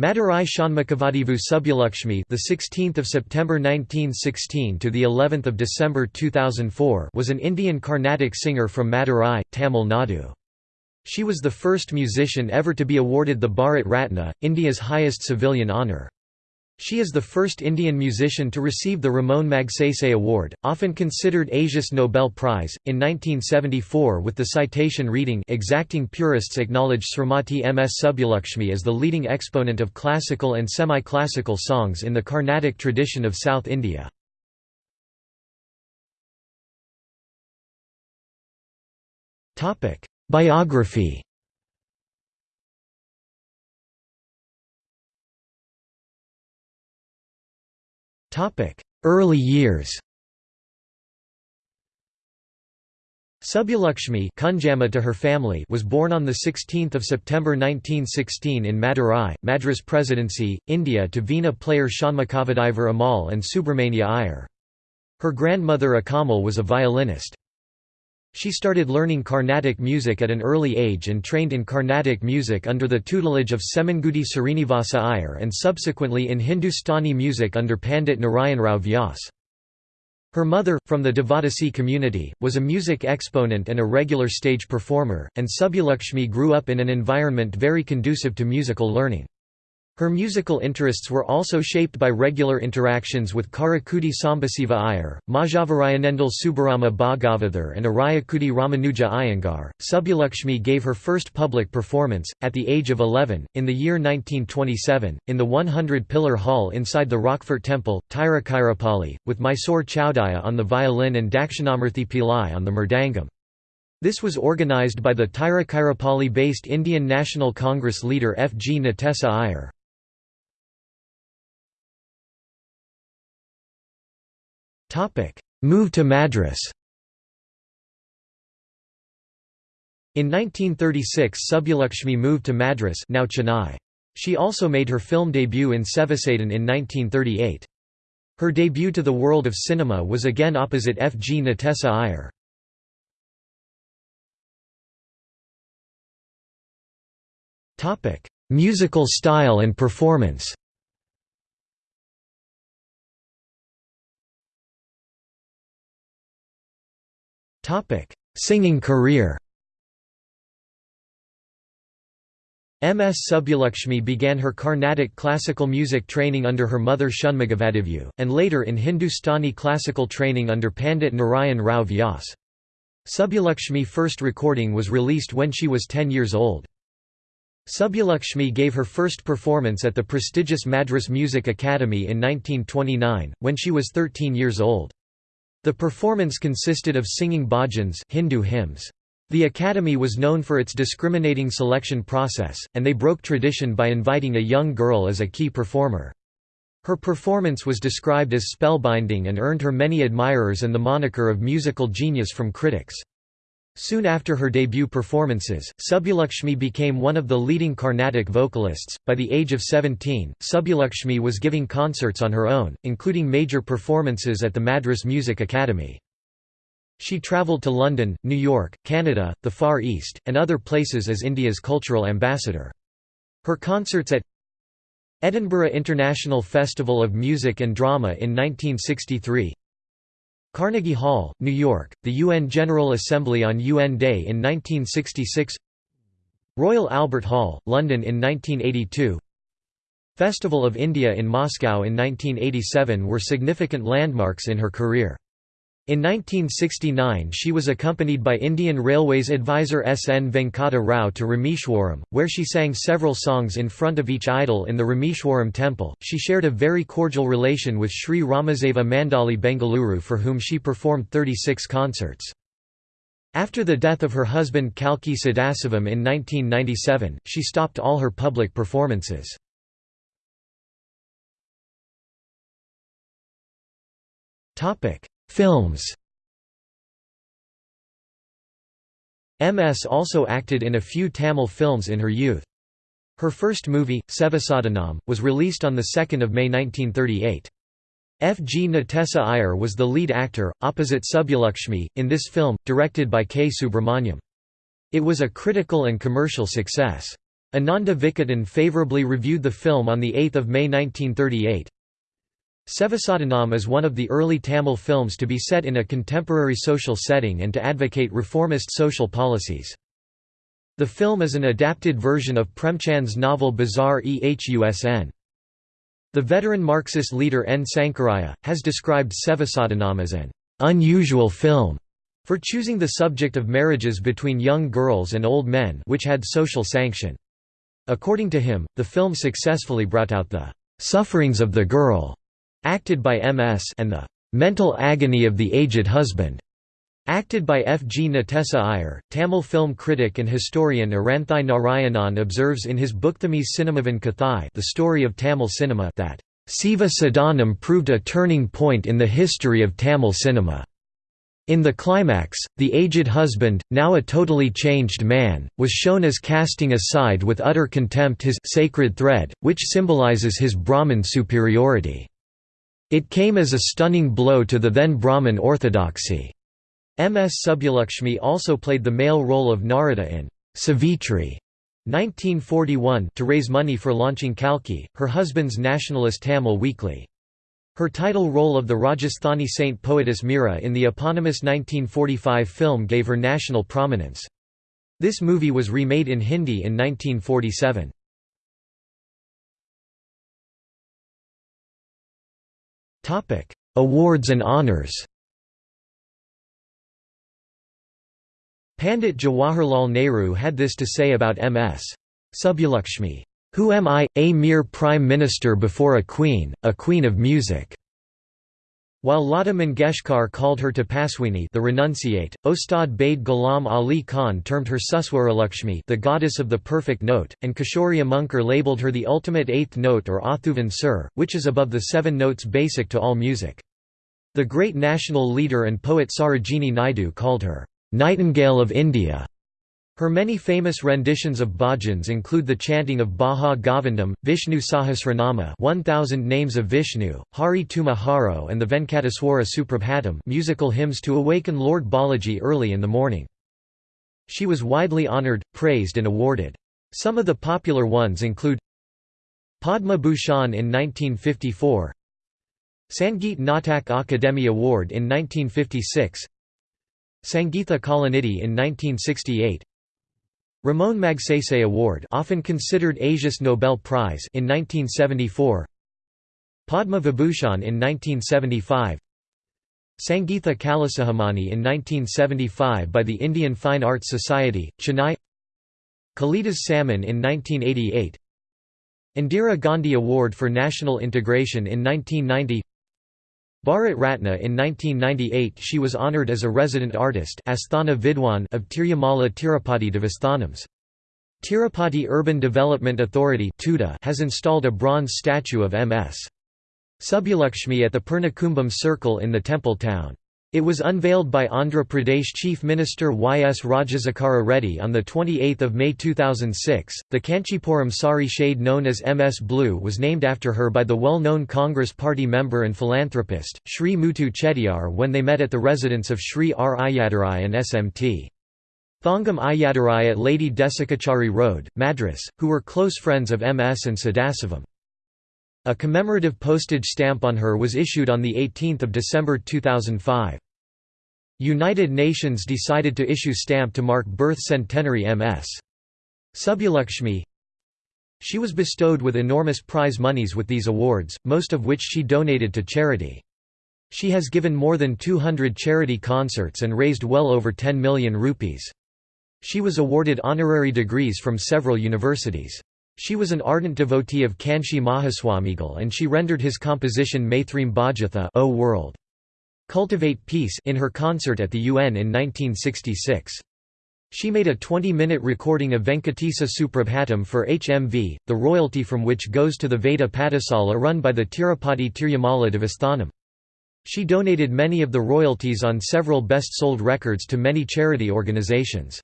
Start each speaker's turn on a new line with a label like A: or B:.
A: Madurai Shanmukavadivu Subbulakshmi, the 16th of September 1916 to the 11th of December 2004, was an Indian Carnatic singer from Madurai, Tamil Nadu. She was the first musician ever to be awarded the Bharat Ratna, India's highest civilian honour. She is the first Indian musician to receive the Ramon Magsaysay Award, often considered Asia's Nobel Prize, in 1974 with the citation reading exacting purists acknowledge Srimati M.S. Subbulakshmi as the leading exponent of classical and semi-classical songs in the Carnatic tradition of South India. Biography Early years Subbulakshmi to her family was born on 16 September 1916 in Madurai, Madras Presidency, India to Veena player Shanmukavadivar Ammal and Subramania Iyer. Her grandmother Akkammal was a violinist. She started learning Carnatic music at an early age and trained in Carnatic music under the tutelage of Semmangudi Srinivasa Iyer and subsequently in Hindustani music under Pandit Narayan Rao Vyas. Her mother, from the Devadasi community, was a music exponent and a regular stage performer, and Subbulakshmi grew up in an environment very conducive to musical learning. Her musical interests were also shaped by regular interactions with Karaikudi Sambasiva Iyer, Mazhavarayanendal Subbarama Bhagavathar, and Ariyakudi Ramanuja Iyengar. Subbulakshmi gave her first public performance, at the age of 11, in the year 1927, in the 100 pillar hall inside the Rockfort Temple, Tiruchirappalli, with Mysore Chowdiah on the violin and Dakshinamurthy Pillai on the mridangam. This was organized by the Tiruchirappalli based Indian National Congress leader F. G. Natesa Iyer. Move to Madras In 1936 Subbulakshmi moved to Madras now Chennai. She also made her film debut in Sevasadan in 1938. Her debut to the world of cinema was again opposite F. G. Natesa Iyer. Musical style and performance Topic: Singing career. MS Subbulakshmi began her Carnatic classical music training under her mother Shanmukavadivu, and later in Hindustani classical training under Pandit Narayan Rao Vyas. Subbulakshmi first recording was released when she was 10 years old. Subbulakshmi gave her first performance at the prestigious Madras Music Academy in 1929, when she was 13 years old. The performance consisted of singing bhajans Hindu hymns. The Academy was known for its discriminating selection process, and they broke tradition by inviting a young girl as a key performer. Her performance was described as spellbinding and earned her many admirers and the moniker of musical genius from critics. Soon after her debut performances, Subbulakshmi became one of the leading Carnatic vocalists. By the age of 17, Subbulakshmi was giving concerts on her own, including major performances at the Madras Music Academy. She travelled to London, New York, Canada, the Far East, and other places as India's cultural ambassador. Her concerts at Edinburgh International Festival of Music and Drama in 1963 Carnegie Hall, New York, the UN General Assembly on UN Day in 1966 Royal Albert Hall, London in 1982 Festival of India in Moscow in 1987 were significant landmarks in her career. In 1969 she was accompanied by Indian Railways advisor S. N. Venkata Rao to Rameshwaram, where she sang several songs in front of each idol in the Rameshwaram temple. She shared a very cordial relation with Sri Ramaseva Mandali Bengaluru for whom she performed 36 concerts. After the death of her husband Kalki Sadasivam in 1997, she stopped all her public performances. Topic Films MS also acted in a few Tamil films in her youth. Her first movie, Sevasadanam, was released on 2 May 1938. F. G. Natesa Iyer was the lead actor, opposite Subbulakshmi, in this film, directed by K. Subramaniam. It was a critical and commercial success. Ananda Vikatan favourably reviewed the film on 8 May 1938. Sevasadanam is one of the early Tamil films to be set in a contemporary social setting and to advocate reformist social policies. The film is an adapted version of Premchand's novel Bazaar-e-Husn. The veteran Marxist leader N. Sankaraya, has described Sevasadanam as an unusual film for choosing the subject of marriages between young girls and old men which had social sanction. According to him, the film successfully brought out the sufferings of the girl, acted by MS, and the mental agony of the aged husband, acted by F. G. Natesa Iyer. Tamil film critic and historian Aranthai Narayanan observes in his book Booktamis Cinemavan Kathai the story of Tamil cinema that Siva Sadanam proved a turning point in the history of Tamil cinema. In the climax, the aged husband, now a totally changed man, was shown as casting aside with utter contempt his sacred thread, which symbolizes his Brahmin superiority. It came as a stunning blow to the then Brahmin orthodoxy. M.S. Subbulakshmi also played the male role of Narada in Savitri 1941 to raise money for launching Kalki, her husband's nationalist Tamil weekly. Her title role of the Rajasthani saint poetess Mira in the eponymous 1945 film gave her national prominence. This movie was remade in Hindi in 1947. Awards and honours Pandit Jawaharlal Nehru had this to say about M.S. Subbulakshmi. Who am I, a mere prime minister before a queen, a queen of music?' While Lata Mangeshkar called her Tapaswini the renunciate, Ustad Bade Ghulam Ali Khan termed her Suswaralakshmi the goddess of the perfect note, and Kishori Amonkar labelled her the ultimate eighth note or Athuvan Sur, which is above the seven notes basic to all music. The great national leader and poet Sarojini Naidu called her, "'Nightingale of India' Her many famous renditions of bhajans include the chanting of Bhaja Govindam, Vishnu Sahasranama 1000 names of Vishnu, Hari Tuma Haro and the Venkateswara Suprabhatam musical hymns to awaken Lord Balaji early in the morning. She was widely honoured, praised and awarded. Some of the popular ones include Padma Bhushan in 1954 Sangeet Natak Akademi Award in 1956 Sangeetha Kalanidhi in 1968 Ramon Magsaysay Award often considered Asia's Nobel Prize in 1974 Padma Vibhushan in 1975 Sangeetha Kalasikhamani in 1975 by the Indian Fine Arts Society, Chennai. Kalidas Samman in 1988 Indira Gandhi Award for National Integration in 1990 Bharat Ratna in 1998 she was honoured as a resident artist Asthana Vidwan of Tirumala Tirupati Devasthanams. Tirupati Urban Development Authority has installed a bronze statue of M.S. Subbulakshmi at the Purnakumbam Circle in the temple town. It was unveiled by Andhra Pradesh Chief Minister Y. S. Rajasekhara Reddy on 28 May 2006. The Kanchipuram sari shade known as MS Blue was named after her by the well known Congress Party member and philanthropist, Sri Muthu Chettiar, when they met at the residence of Sri R. Iyyadurai and SMT. Thongam Iyyadurai at Lady Desikachari Road, Madras, who were close friends of MS and Sadasivam. A commemorative postage stamp on her was issued on 18 December 2005. United Nations decided to issue stamp to mark birth centenary MS. Subbulakshmi She was bestowed with enormous prize monies with these awards, most of which she donated to charity. She has given more than 200 charity concerts and raised well over 10 million rupees. She was awarded honorary degrees from several universities. She was an ardent devotee of Kanchi Mahaswamigal and she rendered his composition Maithreem Bhajatha o World. Cultivate Peace in her concert at the UN in 1966. She made a 20-minute recording of Venkatesa Suprabhatam for HMV, the royalty from which goes to the Veda Pathasala run by the Tirupati Tirumala Devasthanam. She donated many of the royalties on several best-sold records to many charity organizations.